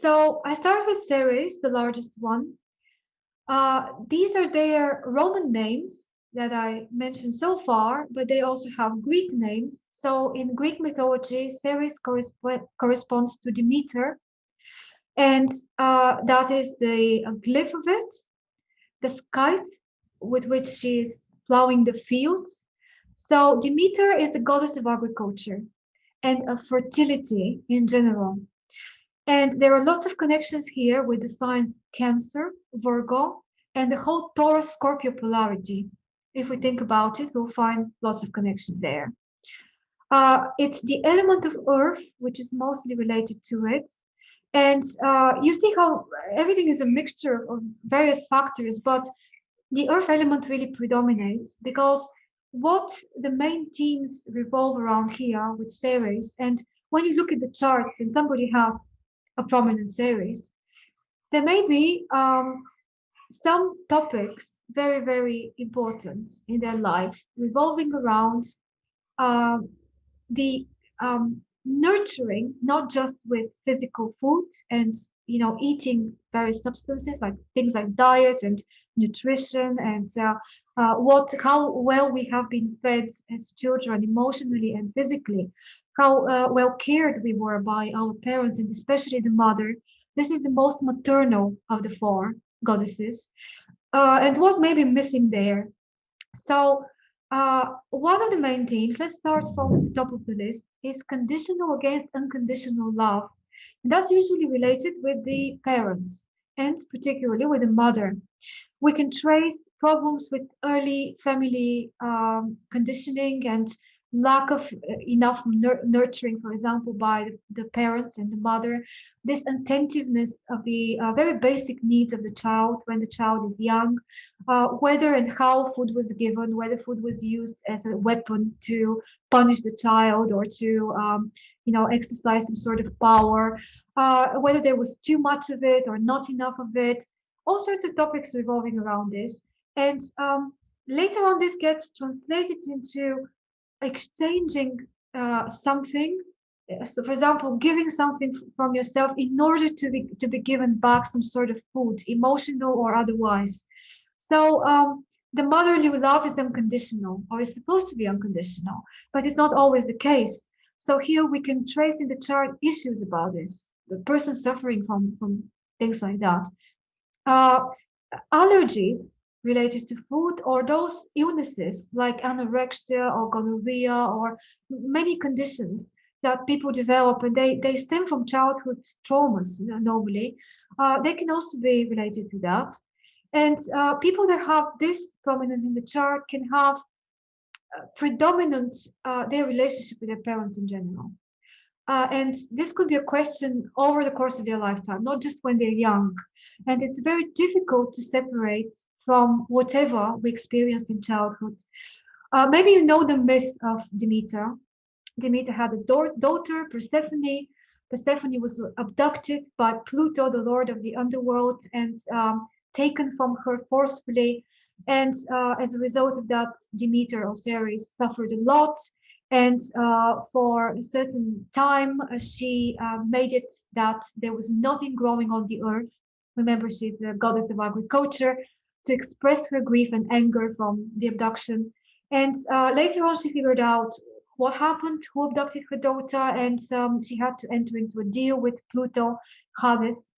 So I start with Ceres, the largest one. Uh, these are their Roman names that I mentioned so far, but they also have Greek names. So in Greek mythology, Ceres corresp corresponds to Demeter, and uh, that is the glyph of it, the scythe with which she is plowing the fields. So Demeter is the goddess of agriculture and of fertility in general. And there are lots of connections here with the signs Cancer, Virgo, and the whole Taurus Scorpio polarity. If we think about it, we'll find lots of connections there. Uh, it's the element of earth, which is mostly related to it. And uh, you see how everything is a mixture of various factors, but the earth element really predominates because what the main themes revolve around here with Ceres, and when you look at the charts and somebody has a prominent Ceres, there may be um, some topics very, very important in their life revolving around uh, the um, nurturing, not just with physical food and you know eating various substances like things like diet and nutrition and uh, uh, what how well we have been fed as children emotionally and physically how uh, well cared we were by our parents and especially the mother. This is the most maternal of the four goddesses. Uh, and what may be missing there? So uh, one of the main themes let's start from the top of the list is conditional against unconditional love. And that's usually related with the parents and particularly with the mother. We can trace problems with early family um, conditioning and lack of uh, enough nurturing, for example, by the parents and the mother, this attentiveness of the uh, very basic needs of the child when the child is young, uh, whether and how food was given, whether food was used as a weapon to punish the child or to, um, you know, exercise some sort of power, uh, whether there was too much of it or not enough of it, all sorts of topics revolving around this. And um, later on, this gets translated into exchanging uh, something. So, for example, giving something from yourself in order to be to be given back some sort of food, emotional or otherwise. So um, the motherly love is unconditional, or is supposed to be unconditional, but it's not always the case. So here we can trace in the chart issues about this, the person suffering from from things like that. Uh, allergies related to food or those illnesses like anorexia or gonorrhea or many conditions that people develop and they, they stem from childhood traumas normally, uh, they can also be related to that. And uh, people that have this prominent in the chart can have uh, predominant uh, their relationship with their parents in general. Uh, and this could be a question over the course of their lifetime, not just when they're young. And it's very difficult to separate from whatever we experienced in childhood. Uh, maybe you know the myth of Demeter. Demeter had a daughter, Persephone. Persephone was abducted by Pluto, the lord of the underworld, and um, taken from her forcefully. And uh, as a result of that, Demeter or Ceres suffered a lot. And uh, for a certain time, uh, she uh, made it that there was nothing growing on the earth. Remember, she's the goddess of agriculture to express her grief and anger from the abduction. And uh, later on, she figured out what happened, who abducted her daughter, and um, she had to enter into a deal with Pluto, Hades,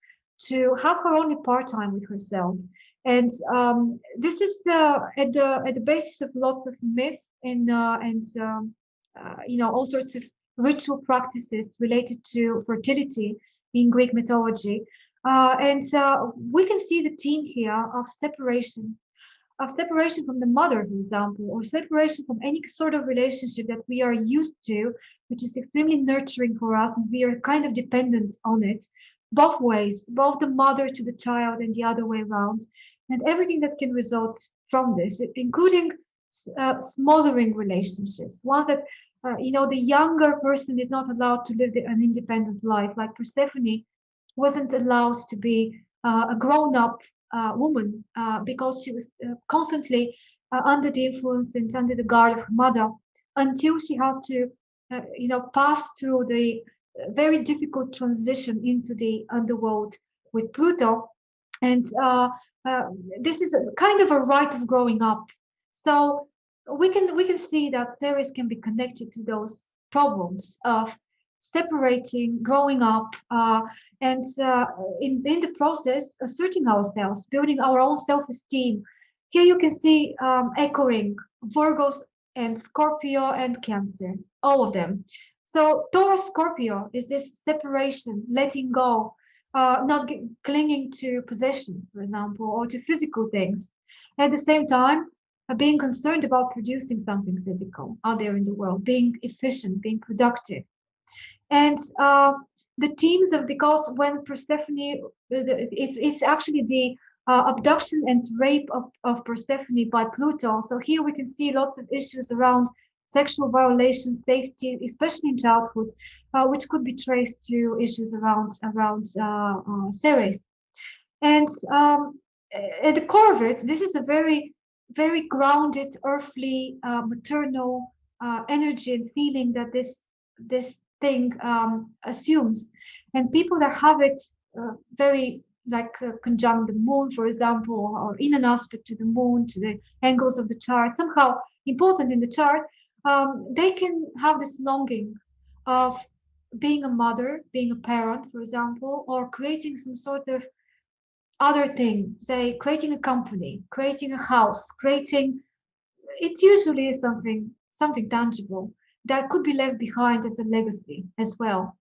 to have her only part-time with herself. And um, this is the, at the at the basis of lots of myth and uh, and um, uh, you know, all sorts of ritual practices related to fertility in Greek mythology. Uh, and uh, we can see the theme here of separation, of separation from the mother, for example, or separation from any sort of relationship that we are used to, which is extremely nurturing for us, and we are kind of dependent on it, both ways, both the mother to the child and the other way around, and everything that can result from this, including uh, smothering relationships, ones that uh, you know, the younger person is not allowed to live an independent life. Like Persephone wasn't allowed to be uh, a grown-up uh, woman uh, because she was uh, constantly uh, under the influence and under the guard of her mother until she had to, you know, pass through the very difficult transition into the underworld with Pluto. And this is a, kind of a rite of growing up. So we can we can see that Ceres can be connected to those problems of separating, growing up, uh, and uh, in, in the process, asserting ourselves, building our own self-esteem. Here you can see um, echoing Virgos and Scorpio and Cancer, all of them. So Taurus Scorpio is this separation, letting go, uh, not clinging to possessions, for example, or to physical things. At the same time, uh, being concerned about producing something physical out there in the world, being efficient, being productive. And uh, the themes of because when Persephone, it's it's actually the uh, abduction and rape of, of Persephone by Pluto. So here we can see lots of issues around sexual violation, safety, especially in childhood, uh, which could be traced to issues around around uh, uh, Ceres. And um, at the core of it, this is a very, very grounded, earthly, uh, maternal uh, energy and feeling that this this thing um, assumes. And people that have it uh, very like uh, conjunct the moon, for example, or in an aspect to the moon, to the angles of the chart, somehow important in the chart, um, they can have this longing of being a mother, being a parent, for example, or creating some sort of other thing, say creating a company, creating a house, creating, it usually is something, something tangible that could be left behind as a legacy as well.